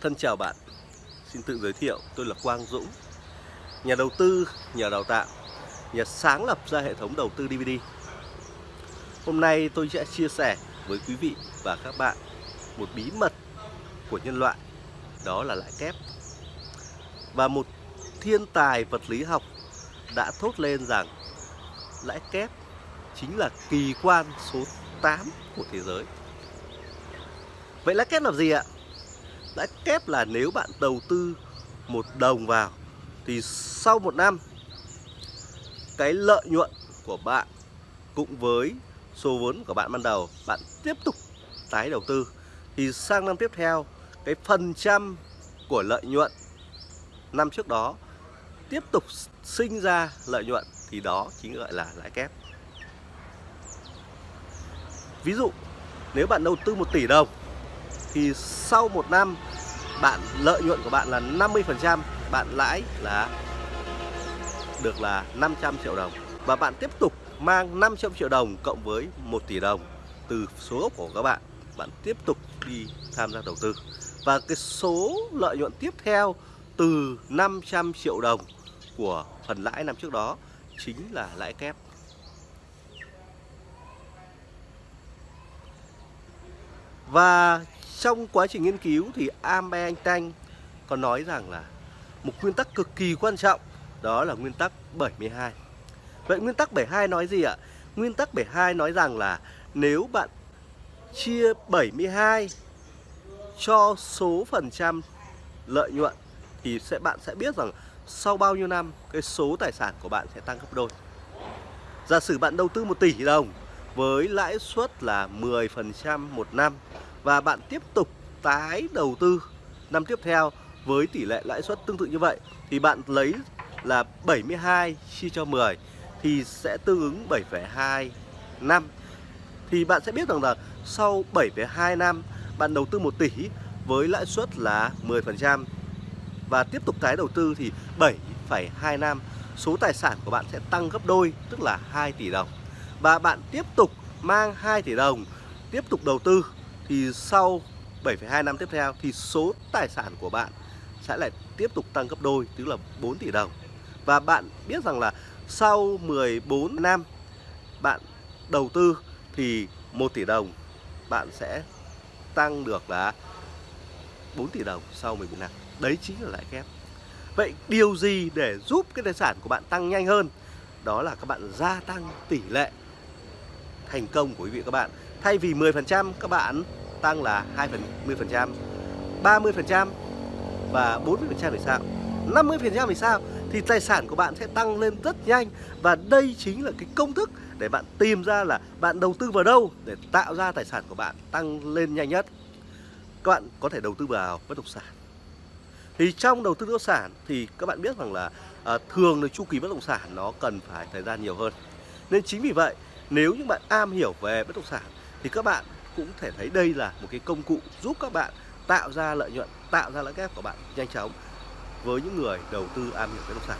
Thân chào bạn, xin tự giới thiệu tôi là Quang Dũng. Nhà đầu tư, nhà đào tạo, nhà sáng lập ra hệ thống đầu tư DVD Hôm nay tôi sẽ chia sẻ với quý vị và các bạn một bí mật của nhân loại Đó là lãi kép. Và một thiên tài vật lý học đã thốt lên rằng lãi kép chính là kỳ quan số 8 của thế giới. Vậy lãi kép là gì ạ? Lãi kép là nếu bạn đầu tư một đồng vào, thì sau một năm, cái lợi nhuận của bạn cũng với số vốn của bạn ban đầu, bạn tiếp tục tái đầu tư. Thì sang năm tiếp theo, cái phần trăm của lợi nhuận năm trước đó tiếp tục sinh ra lợi nhuận, thì đó chính gọi là lãi kép. Ví dụ, nếu bạn đầu tư 1 tỷ đồng thì sau một năm, bạn lợi nhuận của bạn là 50% bạn lãi là được là 500 triệu đồng. Và bạn tiếp tục mang 500 triệu đồng cộng với 1 tỷ đồng từ số gốc của các bạn. Bạn tiếp tục đi tham gia đầu tư. Và cái số lợi nhuận tiếp theo từ 500 triệu đồng của phần lãi năm trước đó chính là lãi kép. Và trong quá trình nghiên cứu thì Albert Einstein có nói rằng là một nguyên tắc cực kỳ quan trọng, đó là nguyên tắc 72. Vậy nguyên tắc 72 nói gì ạ? Nguyên tắc 72 nói rằng là nếu bạn chia 72 cho số phần trăm lợi nhuận thì sẽ, bạn sẽ biết rằng sau bao nhiêu năm, cái số tài sản của bạn sẽ tăng gấp đôi. Giả sử bạn đầu tư 1 tỷ đồng với lãi suất là 10% một năm và bạn tiếp tục tái đầu tư năm tiếp theo với tỷ lệ lãi suất tương tự như vậy thì bạn lấy là 72 chia cho 10 thì sẽ tương ứng 7,2 năm. Thì bạn sẽ biết rằng là sau 7,2 năm bạn đầu tư 1 tỷ với lãi suất là 10% và tiếp tục tái đầu tư thì 7,2 năm số tài sản của bạn sẽ tăng gấp đôi tức là 2 tỷ đồng. Và bạn tiếp tục mang 2 tỷ đồng tiếp tục đầu tư thì sau 7,2 năm tiếp theo thì số tài sản của bạn sẽ lại tiếp tục tăng gấp đôi tức là 4 tỷ đồng. Và bạn biết rằng là sau 14 năm bạn đầu tư thì 1 tỷ đồng bạn sẽ tăng được là 4 tỷ đồng sau 14 năm. Đấy chính là lãi kép. Vậy điều gì để giúp cái tài sản của bạn tăng nhanh hơn? Đó là các bạn gia tăng tỷ lệ thành công của quý vị các bạn. Thay vì 10% các bạn tăng là 20%, 30% và 40% thì sao? 50% thì sao? Thì tài sản của bạn sẽ tăng lên rất nhanh và đây chính là cái công thức để bạn tìm ra là bạn đầu tư vào đâu để tạo ra tài sản của bạn tăng lên nhanh nhất. Các bạn có thể đầu tư vào bất động sản. Thì trong đầu tư bất động sản thì các bạn biết rằng là à, thường là chu kỳ bất động sản nó cần phải thời gian nhiều hơn. Nên chính vì vậy nếu những bạn am hiểu về bất động sản thì các bạn cũng thể thấy đây là một cái công cụ giúp các bạn tạo ra lợi nhuận, tạo ra lãi kép của bạn nhanh chóng với những người đầu tư am hiểu bất động sản.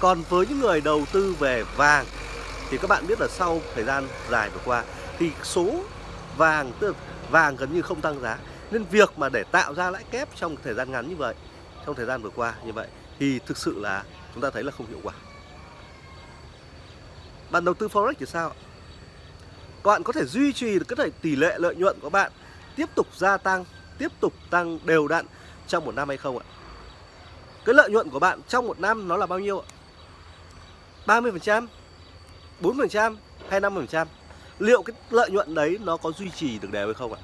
Còn với những người đầu tư về vàng thì các bạn biết là sau thời gian dài vừa qua thì số vàng tức vàng gần như không tăng giá nên việc mà để tạo ra lãi kép trong thời gian ngắn như vậy trong thời gian vừa qua như vậy thì thực sự là chúng ta thấy là không hiệu quả. Bạn đầu tư forex thì sao? Các bạn có thể duy trì được cái tỷ lệ lợi nhuận của bạn tiếp tục gia tăng, tiếp tục tăng đều đặn trong một năm hay không ạ? Cái lợi nhuận của bạn trong một năm nó là bao nhiêu ạ? 30%, 4% hay 5%? Liệu cái lợi nhuận đấy nó có duy trì được đều hay không ạ?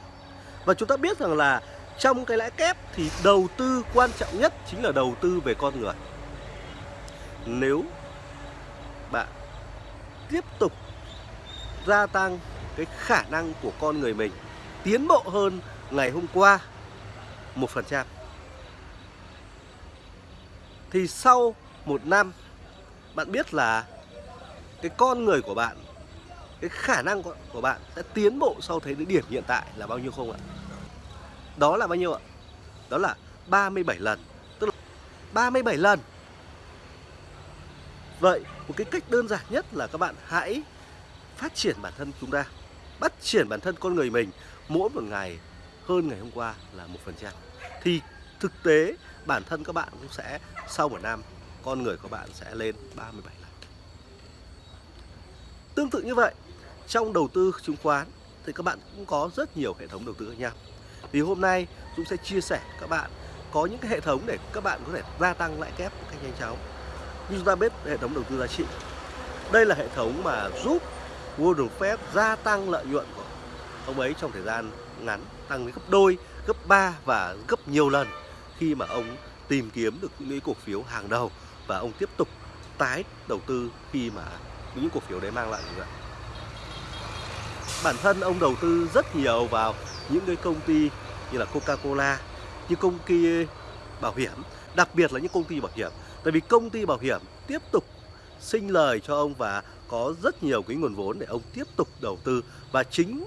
Và chúng ta biết rằng là trong cái lãi kép thì đầu tư quan trọng nhất chính là đầu tư về con người. Nếu bạn tiếp tục gia tăng cái khả năng của con người mình tiến bộ hơn ngày hôm qua, một phần trăm. Thì sau một năm, bạn biết là cái con người của bạn, cái khả năng của bạn sẽ tiến bộ sau thấy đến điểm hiện tại là bao nhiêu không ạ? Đó là bao nhiêu ạ? Đó là 37 lần. Tức là 37 lần. Vậy một cái cách đơn giản nhất là các bạn hãy phát triển bản thân chúng ta bắt triển bản thân con người mình mỗi một ngày hơn ngày hôm qua là một phần trăm thì thực tế bản thân các bạn cũng sẽ sau một năm con người của bạn sẽ lên 37 lần. Tương tự như vậy, trong đầu tư chứng khoán thì các bạn cũng có rất nhiều hệ thống đầu tư khác nhau. Thì hôm nay Dũng sẽ chia sẻ các bạn có những cái hệ thống để các bạn có thể gia tăng lãi kép một cách nhanh chóng. Như chúng ta biết hệ thống đầu tư giá trị. Đây là hệ thống mà giúp Warren Buffett gia tăng lợi nhuận của ông ấy trong thời gian ngắn tăng đến gấp đôi, gấp 3 và gấp nhiều lần khi mà ông tìm kiếm được những cổ phiếu hàng đầu và ông tiếp tục tái đầu tư khi mà những cổ phiếu đấy mang lại lợi nhuận. Bản thân ông đầu tư rất nhiều vào những cái công ty như là Coca-Cola, như công ty bảo hiểm, đặc biệt là những công ty bảo hiểm. Tại vì công ty bảo hiểm tiếp tục sinh lời cho ông và có rất nhiều cái nguồn vốn để ông tiếp tục đầu tư và chính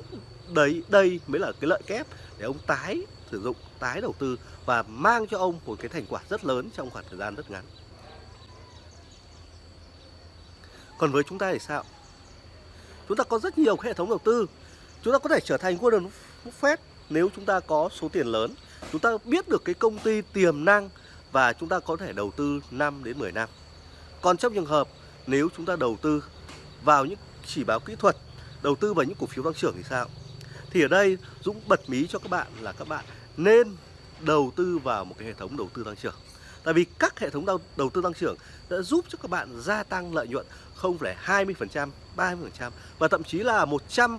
đấy đây mới là cái lợi kép để ông tái sử dụng, tái đầu tư và mang cho ông một cái thành quả rất lớn trong khoảng thời gian rất ngắn. Còn với chúng ta thì sao? Chúng ta có rất nhiều hệ thống đầu tư. Chúng ta có thể trở thành Warren Buffett nếu chúng ta có số tiền lớn. Chúng ta biết được cái công ty tiềm năng và chúng ta có thể đầu tư 5 đến 10 năm. Còn trong trường hợp nếu chúng ta đầu tư vào những chỉ báo kỹ thuật, đầu tư vào những cổ phiếu tăng trưởng thì sao? Thì ở đây Dũng bật mí cho các bạn là các bạn nên đầu tư vào một cái hệ thống đầu tư tăng trưởng. Tại vì các hệ thống đầu, đầu tư tăng trưởng đã giúp cho các bạn gia tăng lợi nhuận không phải 20%, 30% và thậm chí là 100%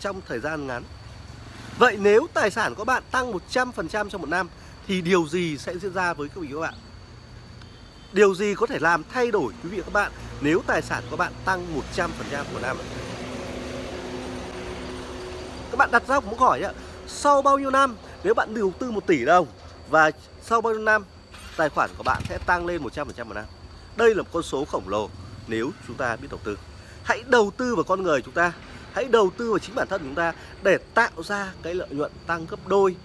trong thời gian ngắn. Vậy nếu tài sản của bạn tăng 100% trong một năm thì điều gì sẽ diễn ra với vị các bạn? Điều gì có thể làm thay đổi quý vị và các bạn nếu tài sản của bạn tăng 100% một năm? Các bạn đặt ra một câu hỏi nhá. sau bao nhiêu năm nếu bạn đầu tư 1 tỷ đồng và sau bao nhiêu năm tài khoản của bạn sẽ tăng lên 100% một năm? Đây là một con số khổng lồ nếu chúng ta biết đầu tư. Hãy đầu tư vào con người chúng ta, hãy đầu tư vào chính bản thân chúng ta để tạo ra cái lợi nhuận tăng gấp đôi,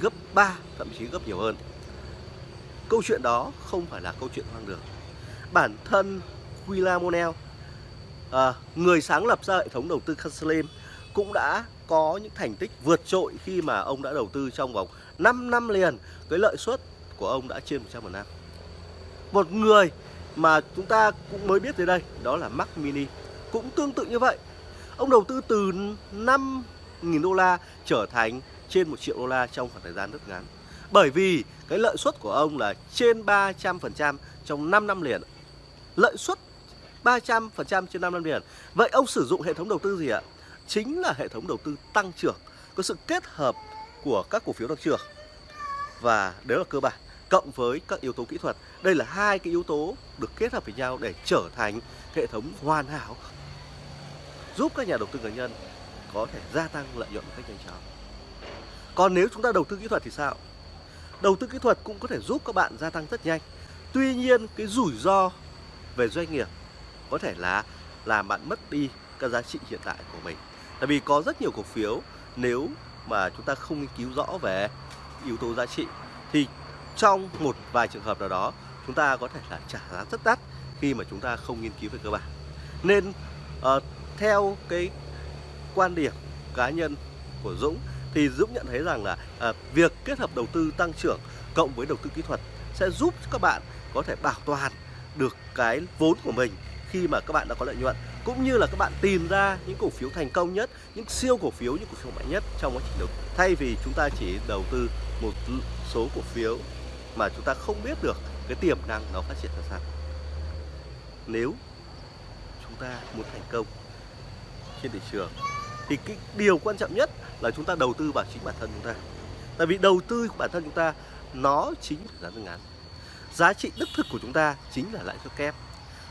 gấp 3, thậm chí gấp nhiều hơn. Câu chuyện đó không phải là câu chuyện hoang đường. Bản thân William Monel à, người sáng lập ra hệ thống đầu tư Castlem cũng đã có những thành tích vượt trội khi mà ông đã đầu tư trong vòng 5 năm liền cái lợi suất của ông đã trên 100 một năm. Một người mà chúng ta cũng mới biết tới đây đó là Mac Mini cũng tương tự như vậy. Ông đầu tư từ 5.000 đô la trở thành trên 1 triệu đô la trong khoảng thời gian rất ngắn. Bởi vì cái lợi suất của ông là trên 300% trong 5 năm liền. Lợi suất 300% trên 5 năm liền. Vậy ông sử dụng hệ thống đầu tư gì ạ? Chính là hệ thống đầu tư tăng trưởng, có sự kết hợp của các cổ phiếu tăng trưởng. Và đấy là cơ bản cộng với các yếu tố kỹ thuật. Đây là hai cái yếu tố được kết hợp với nhau để trở thành hệ thống hoàn hảo giúp các nhà đầu tư cá nhân có thể gia tăng lợi nhuận một cách nhanh chóng. Còn nếu chúng ta đầu tư kỹ thuật thì sao? Đầu tư kỹ thuật cũng có thể giúp các bạn gia tăng rất nhanh. Tuy nhiên cái rủi ro về doanh nghiệp có thể là làm bạn mất đi các giá trị hiện tại của mình. Tại vì có rất nhiều cổ phiếu nếu mà chúng ta không nghiên cứu rõ về yếu tố giá trị thì trong một vài trường hợp nào đó chúng ta có thể là trả giá rất đắt khi mà chúng ta không nghiên cứu về cơ bản. Nên uh, theo cái quan điểm cá nhân của Dũng thì Dũng nhận thấy rằng là à, việc kết hợp đầu tư tăng trưởng cộng với đầu tư kỹ thuật sẽ giúp các bạn có thể bảo toàn được cái vốn của mình khi mà các bạn đã có lợi nhuận cũng như là các bạn tìm ra những cổ phiếu thành công nhất, những siêu cổ phiếu, những cổ phiếu mạnh nhất trong quá trình đầu thay vì chúng ta chỉ đầu tư một số cổ phiếu mà chúng ta không biết được cái tiềm năng nó phát triển ra sao. Nếu chúng ta muốn thành công trên thị trường thì cái điều quan trọng nhất là chúng ta đầu tư vào chính bản thân chúng ta. Tại vì đầu tư của bản thân chúng ta, nó chính là giá ngắn giá trị đích thực của chúng ta chính là lãi suất kép.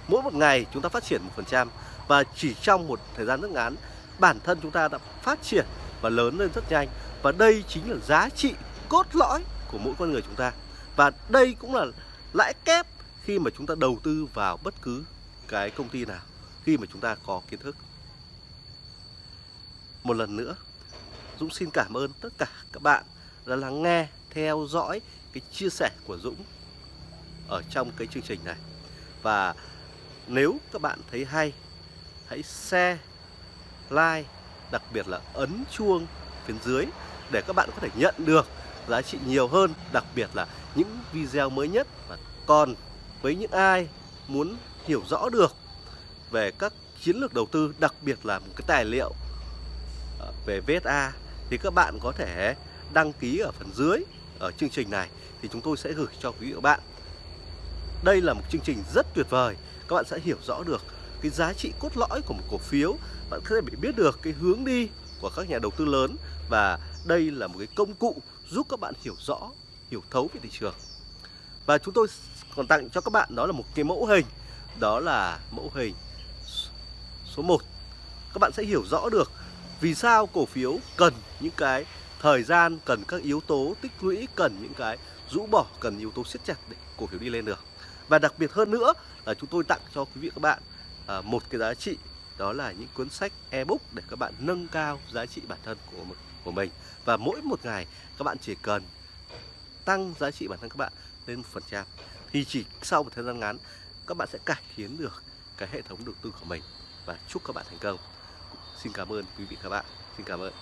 Mỗi một ngày chúng ta phát triển một phần trăm và chỉ trong một thời gian rất ngắn, bản thân chúng ta đã phát triển và lớn lên rất nhanh. Và đây chính là giá trị cốt lõi của mỗi con người chúng ta. Và đây cũng là lãi kép khi mà chúng ta đầu tư vào bất cứ cái công ty nào, khi mà chúng ta có kiến thức một lần nữa Dũng xin cảm ơn tất cả các bạn đã lắng nghe, theo dõi cái chia sẻ của Dũng ở trong cái chương trình này. Và nếu các bạn thấy hay, hãy share, like, đặc biệt là ấn chuông phía dưới để các bạn có thể nhận được giá trị nhiều hơn, đặc biệt là những video mới nhất và còn với những ai muốn hiểu rõ được về các chiến lược đầu tư, đặc biệt là một cái tài liệu về VSA thì các bạn có thể đăng ký ở phần dưới ở chương trình này thì chúng tôi sẽ gửi cho quý vị và các bạn. Đây là một chương trình rất tuyệt vời, các bạn sẽ hiểu rõ được cái giá trị cốt lõi của một cổ phiếu, bạn có thể biết được cái hướng đi của các nhà đầu tư lớn và đây là một cái công cụ giúp các bạn hiểu rõ, hiểu thấu về thị trường. Và chúng tôi còn tặng cho các bạn đó là một cái mẫu hình, đó là mẫu hình số 1. Các bạn sẽ hiểu rõ được vì sao cổ phiếu cần những cái thời gian, cần các yếu tố tích lũy, cần những cái rũ bỏ, cần yếu tố siết chặt để cổ phiếu đi lên được. Và đặc biệt hơn nữa là chúng tôi tặng cho quý vị các bạn à, một cái giá trị đó là những cuốn sách ebook để các bạn nâng cao giá trị bản thân của của mình. Và mỗi một ngày các bạn chỉ cần tăng giá trị bản thân các bạn lên một phần trăm. Thì chỉ sau một thời gian ngắn các bạn sẽ cải tiến được cái hệ thống đầu tư của mình. Và chúc các bạn thành công xin cảm ơn quý vị các bạn. Xin cảm ơn.